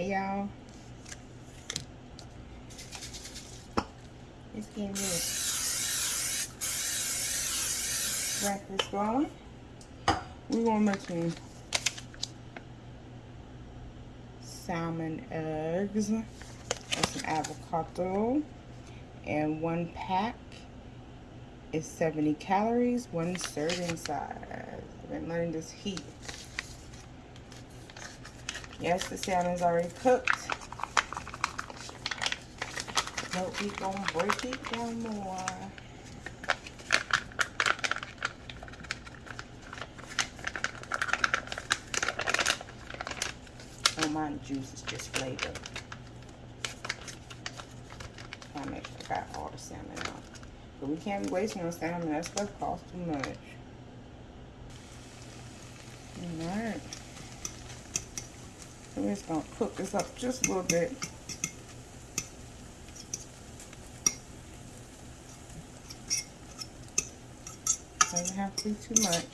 Hey y'all. It's getting good. Breakfast going. We're gonna make some salmon eggs and some avocado. And one pack is 70 calories, one serving size. I've been learning this heat. Yes, the salmon's already cooked. But we gonna break it down more. Oh, my juice is just flavor. I make sure I got all the salmon out. But we can't be wasting no salmon. That stuff costs too much. Alright. We're just gonna cook this up just a little bit. Doesn't have to be too much.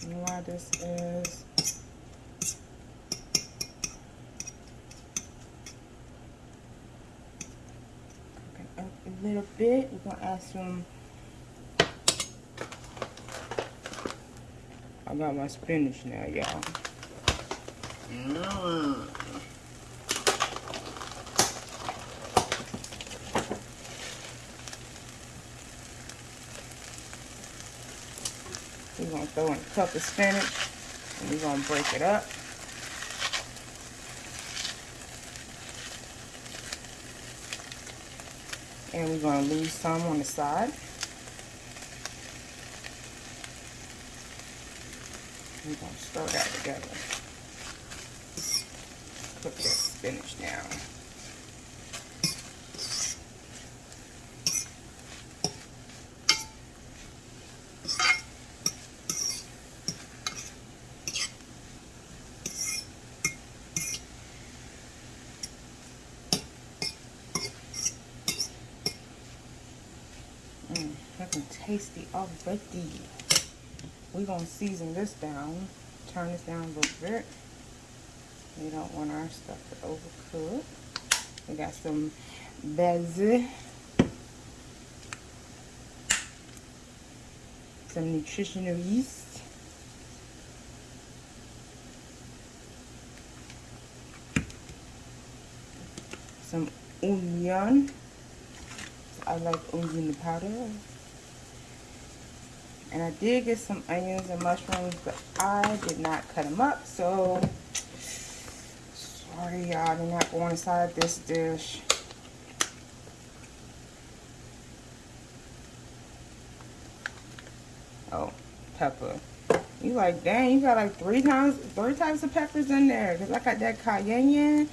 And why this is a little bit. We're gonna add some I got my spinach now, y'all. We're going to throw in a cup of spinach and we're going to break it up. And we're going to leave some on the side. We're going to stir that together. Cook that spinach now. Mmm, looking tasty already. We're going to season this down. Turn this down a little bit. We don't want our stuff to overcook. We got some basil. Some nutritional yeast. Some onion. I like onion powder. And I did get some onions and mushrooms, but I did not cut them up. So, sorry y'all, they're not going inside this dish. Oh, pepper. You like, dang, you got like three times, three types of peppers in there. Because I got that cayenne.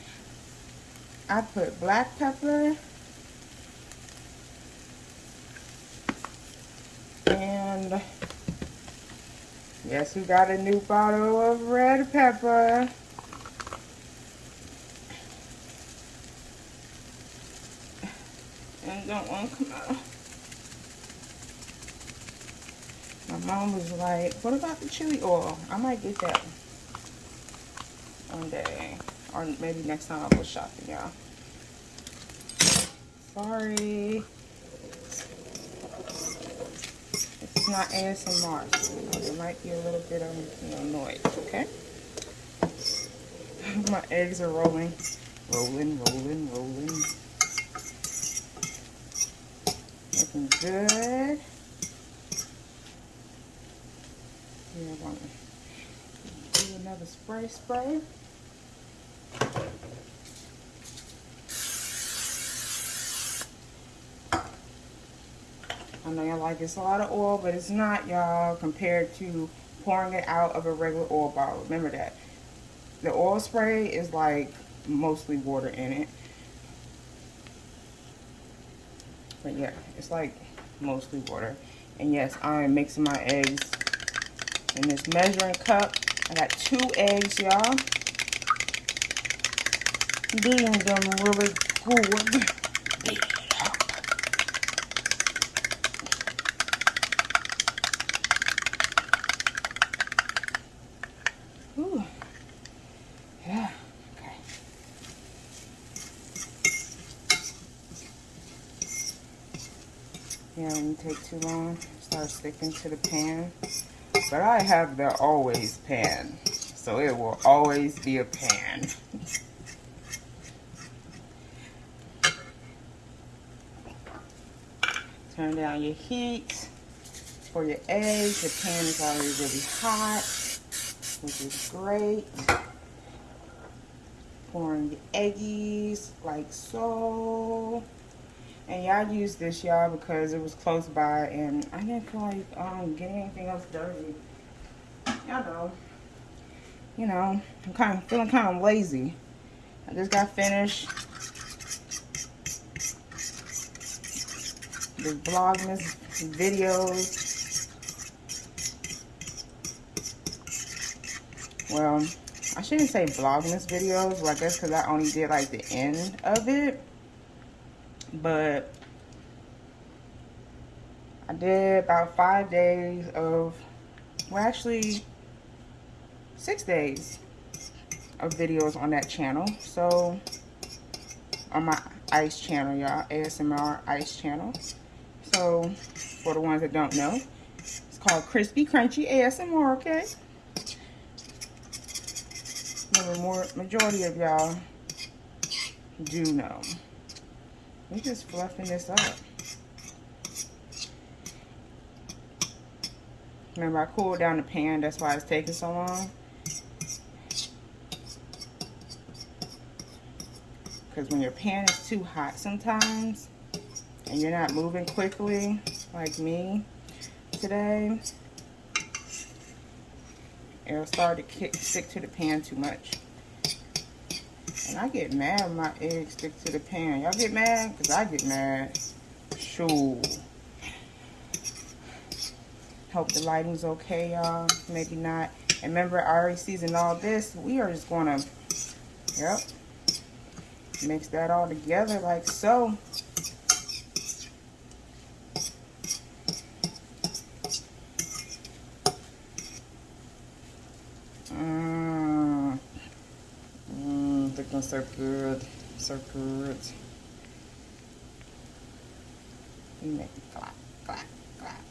I put black pepper. Yes, we got a new bottle of red pepper. And don't want to come out. My mom was like, what about the chili oil? I might get that one day. Or maybe next time I'll go shopping, y'all. Sorry. It's not ASMR, so you know, there might be a little bit of you know, noise, okay? My eggs are rolling. Rolling, rolling, rolling. Looking good. Yeah, I want to do another spray spray. I know y'all like it's a lot of oil, but it's not, y'all, compared to pouring it out of a regular oil bottle. Remember that. The oil spray is like mostly water in it. But yeah, it's like mostly water. And yes, I am mixing my eggs in this measuring cup. I got two eggs, y'all. Beating them really good. Yeah, it didn't take too long. Start sticking to the pan. But I have the always pan. So it will always be a pan. Turn down your heat for your eggs. Your pan is already really hot, which is great. Pouring your eggies like so. And y'all use this, y'all, because it was close by and I didn't feel like um, getting anything else dirty. Y'all know. You know, I'm kind of feeling kind of lazy. I just got finished the Vlogmas videos. Well, I shouldn't say Vlogmas videos, well, I guess because I only did like the end of it. But I did about five days of, well actually six days of videos on that channel. So on my ice channel, y'all, ASMR ice channel. So, for the ones that don't know, it's called Crispy Crunchy ASMR, okay? More majority of y'all do know. We're just fluffing this up. Remember, I cooled down the pan. That's why it's taking so long. Because when your pan is too hot sometimes, and you're not moving quickly like me today, it'll start to kick, stick to the pan too much. I get mad when my eggs stick to the pan. Y'all get mad? Because I get mad. Sure. Hope the lighting's okay, y'all. Maybe not. And remember, I already seasoned all this. We are just going to, yep, mix that all together like so So good. You make it clap, clap, clap.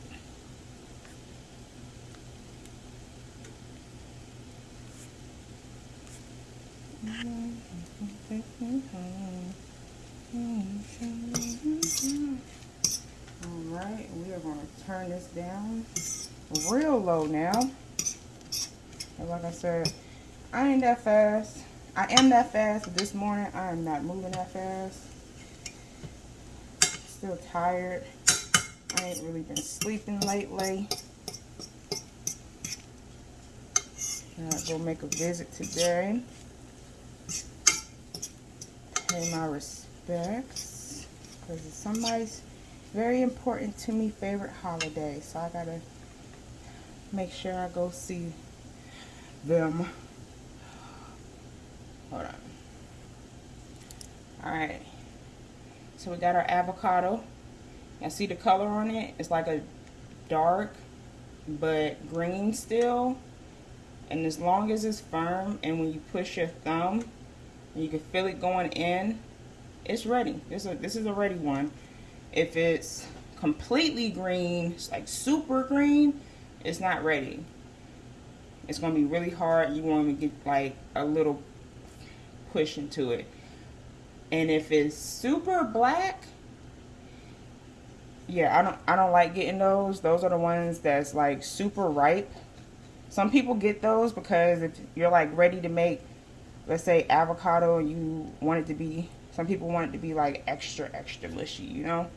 Alright, we are going to turn this down real low now. And like I said, I ain't that fast. I am that fast. This morning, I am not moving that fast. Still tired. I ain't really been sleeping lately. I go make a visit today. Pay my respects. Because it's somebody's very important to me favorite holiday. So I got to make sure I go see them. Hold on. All right. So we got our avocado. You see the color on it? It's like a dark but green still. And as long as it's firm and when you push your thumb, you can feel it going in, it's ready. This is a, this is a ready one. If it's completely green, it's like super green, it's not ready. It's going to be really hard. You want to get like a little push into it. And if it's super black, yeah, I don't I don't like getting those. Those are the ones that's like super ripe. Some people get those because if you're like ready to make, let's say avocado, and you want it to be, some people want it to be like extra, extra mushy, you know?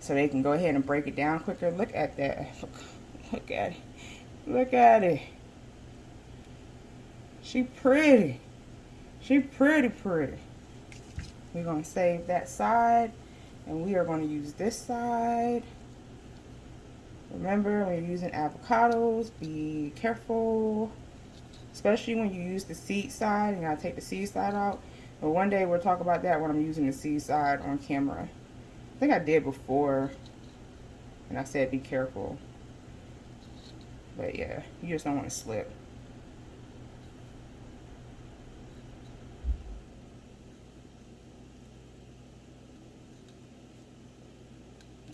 So they can go ahead and break it down quicker. Look at that. Look at it. Look at it. She pretty. She pretty pretty. We're going to save that side. And we are going to use this side. Remember, when you're using avocados, be careful. Especially when you use the seed side. Got to take the seed side out. But one day we'll talk about that when I'm using the seed side on camera. I think I did before. And I said be careful. But yeah, you just don't want to slip.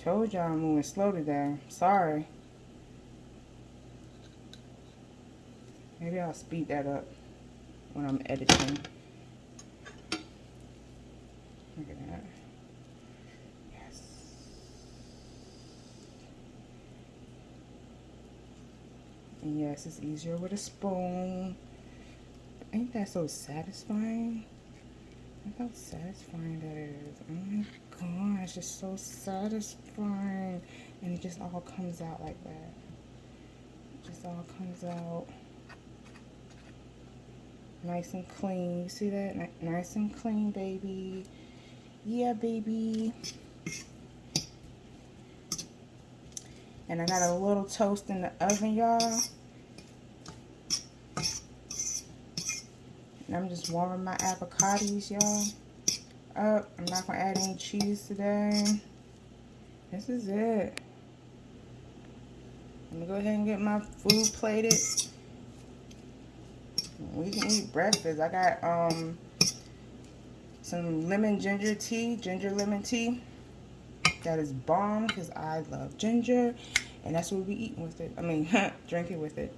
Told y'all I'm moving slow today. Sorry. Maybe I'll speed that up when I'm editing. Look at that. Yes. And yes, it's easier with a spoon. Ain't that so satisfying? Look how satisfying that is. Oh my gosh, it's just so satisfying. And it just all comes out like that. It just all comes out nice and clean. You see that? Nice and clean, baby. Yeah, baby. And I got a little toast in the oven, y'all. And I'm just warming my avocados, y'all, up. I'm not going to add any cheese today. This is it. Let me go ahead and get my food plated. We can eat breakfast. I got um some lemon ginger tea, ginger lemon tea. That is bomb because I love ginger. And that's what we eating with it. I mean, drinking with it.